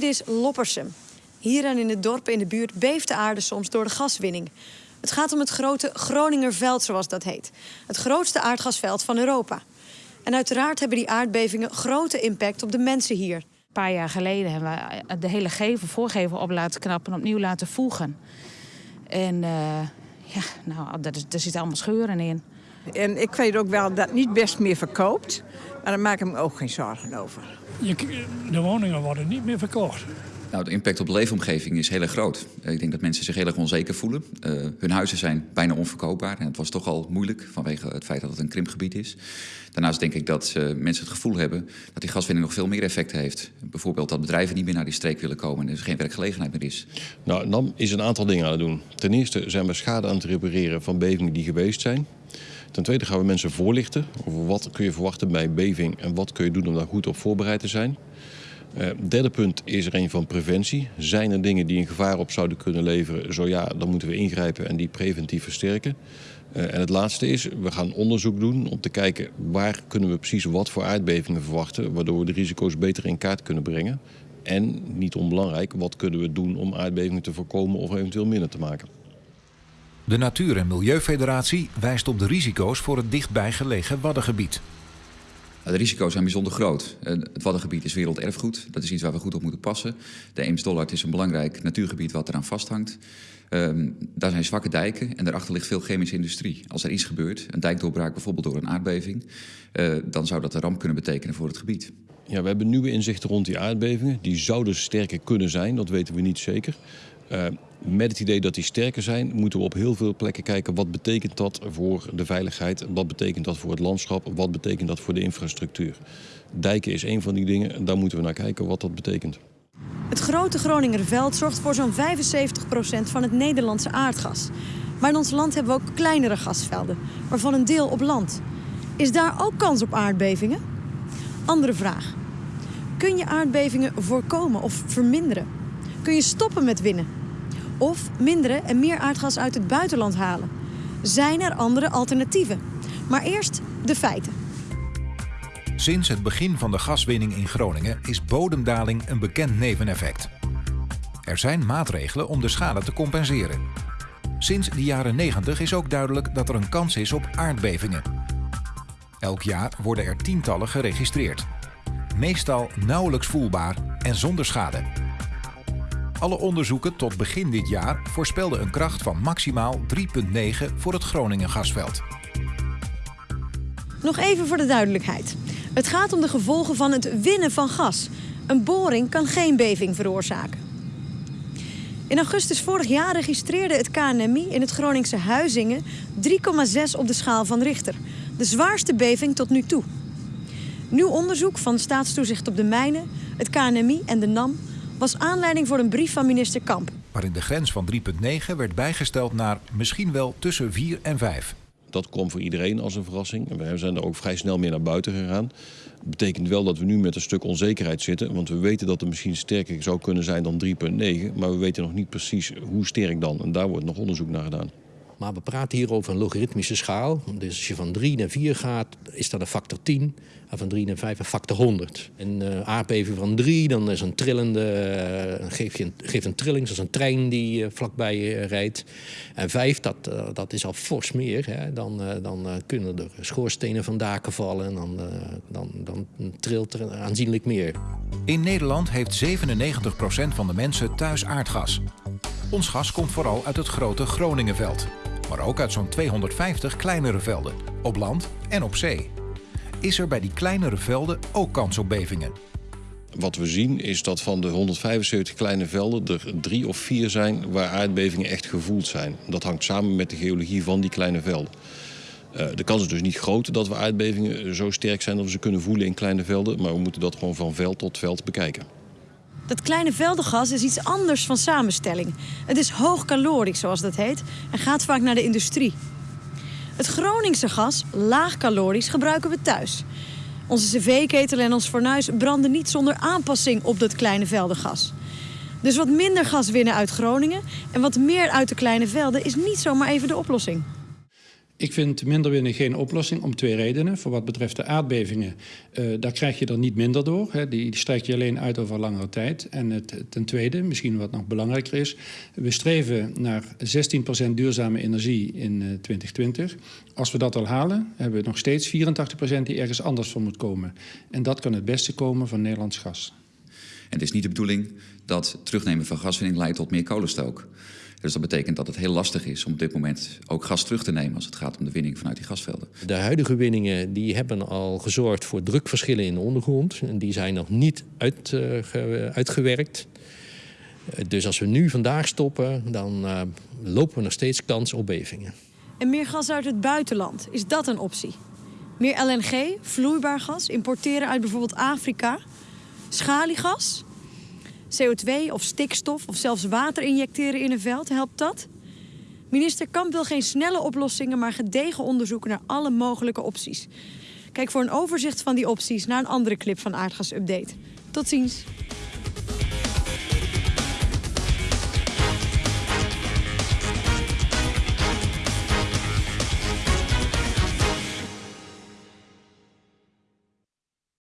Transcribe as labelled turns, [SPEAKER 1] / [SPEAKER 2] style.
[SPEAKER 1] Dit is Loppersum. Hier en in het dorp in de buurt beeft de aarde soms door de gaswinning. Het gaat om het grote Groningerveld, zoals dat heet. Het grootste aardgasveld van Europa. En uiteraard hebben die aardbevingen grote impact op de mensen hier.
[SPEAKER 2] Een paar jaar geleden hebben we de hele gevel, voorgevel op laten knappen en opnieuw laten voegen. En uh, ja, nou, daar, daar zitten allemaal scheuren in.
[SPEAKER 3] En ik weet ook wel dat het niet best meer verkoopt. Maar daar maak ik me ook geen zorgen over.
[SPEAKER 4] Je, de woningen worden niet meer verkocht.
[SPEAKER 5] Nou, de impact op de leefomgeving is heel erg groot. Ik denk dat mensen zich heel erg onzeker voelen. Uh, hun huizen zijn bijna onverkoopbaar. En het was toch al moeilijk vanwege het feit dat het een krimpgebied is. Daarnaast denk ik dat uh, mensen het gevoel hebben dat die gaswinning nog veel meer effect heeft. Bijvoorbeeld dat bedrijven niet meer naar die streek willen komen en er geen werkgelegenheid meer is.
[SPEAKER 6] Nou, NAM is een aantal dingen aan het doen. Ten eerste zijn we schade aan het repareren van bevingen die geweest zijn. Ten tweede gaan we mensen voorlichten over wat kun je verwachten bij beving en wat kun je doen om daar goed op voorbereid te zijn. Uh, derde punt is er een van preventie. Zijn er dingen die een gevaar op zouden kunnen leveren? Zo ja, dan moeten we ingrijpen en die preventief versterken. Uh, en het laatste is, we gaan onderzoek doen om te kijken waar kunnen we precies wat voor aardbevingen verwachten, waardoor we de risico's beter in kaart kunnen brengen. En, niet onbelangrijk, wat kunnen we doen om aardbevingen te voorkomen of eventueel minder te maken.
[SPEAKER 7] De Natuur- en Milieufederatie wijst op de risico's voor het dichtbij gelegen Waddengebied.
[SPEAKER 5] De risico's zijn bijzonder groot. Het Waddengebied is werelderfgoed. Dat is iets waar we goed op moeten passen. De Eems-Dollard is een belangrijk natuurgebied wat eraan vasthangt. Um, daar zijn zwakke dijken en daarachter ligt veel chemische industrie. Als er iets gebeurt, een dijkdoorbraak bijvoorbeeld door een aardbeving... Uh, dan zou dat een ramp kunnen betekenen voor het gebied.
[SPEAKER 6] Ja, we hebben nieuwe inzichten rond die aardbevingen. Die zouden sterker kunnen zijn, dat weten we niet zeker. Uh, met het idee dat die sterker zijn, moeten we op heel veel plekken kijken wat betekent dat voor de veiligheid, wat betekent dat voor het landschap, wat betekent dat voor de infrastructuur. Dijken is een van die dingen en daar moeten we naar kijken wat dat betekent.
[SPEAKER 1] Het grote Groningerveld zorgt voor zo'n 75% van het Nederlandse aardgas. Maar in ons land hebben we ook kleinere gasvelden, waarvan een deel op land. Is daar ook kans op aardbevingen? Andere vraag. Kun je aardbevingen voorkomen of verminderen? Kun je stoppen met winnen? Of minderen en meer aardgas uit het buitenland halen? Zijn er andere alternatieven? Maar eerst de feiten.
[SPEAKER 7] Sinds het begin van de gaswinning in Groningen is bodemdaling een bekend neveneffect. Er zijn maatregelen om de schade te compenseren. Sinds de jaren 90 is ook duidelijk dat er een kans is op aardbevingen. Elk jaar worden er tientallen geregistreerd. Meestal nauwelijks voelbaar en zonder schade. Alle onderzoeken tot begin dit jaar voorspelden een kracht van maximaal 3,9 voor het Groningen gasveld.
[SPEAKER 1] Nog even voor de duidelijkheid. Het gaat om de gevolgen van het winnen van gas. Een boring kan geen beving veroorzaken. In augustus vorig jaar registreerde het KNMI in het Groningse Huizingen 3,6 op de schaal van Richter. De zwaarste beving tot nu toe. Nieuw onderzoek van Staatstoezicht op de Mijnen, het KNMI en de NAM was aanleiding voor een brief van minister Kamp.
[SPEAKER 7] Waarin de grens van 3,9 werd bijgesteld naar misschien wel tussen 4 en 5.
[SPEAKER 6] Dat kwam voor iedereen als een verrassing. We zijn er ook vrij snel meer naar buiten gegaan. Dat betekent wel dat we nu met een stuk onzekerheid zitten. Want we weten dat het misschien sterker zou kunnen zijn dan 3,9. Maar we weten nog niet precies hoe sterk dan. En daar wordt nog onderzoek naar gedaan.
[SPEAKER 8] Maar we praten hier over een logaritmische schaal. Dus als je van 3 naar 4 gaat, is dat een factor 10. En van 3 naar 5 een factor 100. Een uh, aardbeving van 3, dan is een trillende, uh, geeft, je een, trilling, zoals een trein die uh, vlakbij rijdt. En 5, dat, dat is al fors meer. Hè. Dan, dan kunnen er schoorstenen van daken vallen en dan, dan, dan trilt er aanzienlijk meer.
[SPEAKER 7] In Nederland heeft 97% van de mensen thuis aardgas. Ons gas komt vooral uit het grote Groningenveld maar ook uit zo'n 250 kleinere velden, op land en op zee. Is er bij die kleinere velden ook kans op bevingen?
[SPEAKER 6] Wat we zien is dat van de 175 kleine velden er drie of vier zijn waar aardbevingen echt gevoeld zijn. Dat hangt samen met de geologie van die kleine velden. Uh, de kans is dus niet groot dat we aardbevingen zo sterk zijn dat we ze kunnen voelen in kleine velden, maar we moeten dat gewoon van veld tot veld bekijken.
[SPEAKER 1] Dat kleine veldengas is iets anders van samenstelling. Het is hoogcalorisch, zoals dat heet, en gaat vaak naar de industrie. Het Groningse gas, laagcalorisch, gebruiken we thuis. Onze cv-ketel en ons fornuis branden niet zonder aanpassing op dat kleine veldengas. Dus wat minder gas winnen uit Groningen en wat meer uit de kleine velden is niet zomaar even de oplossing.
[SPEAKER 9] Ik vind minder winnen geen oplossing om twee redenen. Voor wat betreft de aardbevingen, uh, daar krijg je er niet minder door. Hè. Die, die strijk je alleen uit over langere tijd. En het, ten tweede, misschien wat nog belangrijker is... we streven naar 16% duurzame energie in uh, 2020. Als we dat al halen, hebben we nog steeds 84% die ergens anders voor moet komen. En dat kan het beste komen van Nederlands gas.
[SPEAKER 5] En het is niet de bedoeling dat terugnemen van gaswinning leidt tot meer kolenstook. Dus dat betekent dat het heel lastig is om op dit moment ook gas terug te nemen als het gaat om de winning vanuit die gasvelden.
[SPEAKER 8] De huidige winningen die hebben al gezorgd voor drukverschillen in de ondergrond. En die zijn nog niet uit, uh, uitgewerkt. Dus als we nu vandaag stoppen, dan uh, lopen we nog steeds kans op bevingen.
[SPEAKER 1] En meer gas uit het buitenland, is dat een optie? Meer LNG, vloeibaar gas, importeren uit bijvoorbeeld Afrika? Schaliegas? CO2 of stikstof of zelfs water injecteren in een veld, helpt dat? Minister Kamp wil geen snelle oplossingen, maar gedegen onderzoeken naar alle mogelijke opties. Kijk voor een overzicht van die opties naar een andere clip van Aardgas Update. Tot ziens.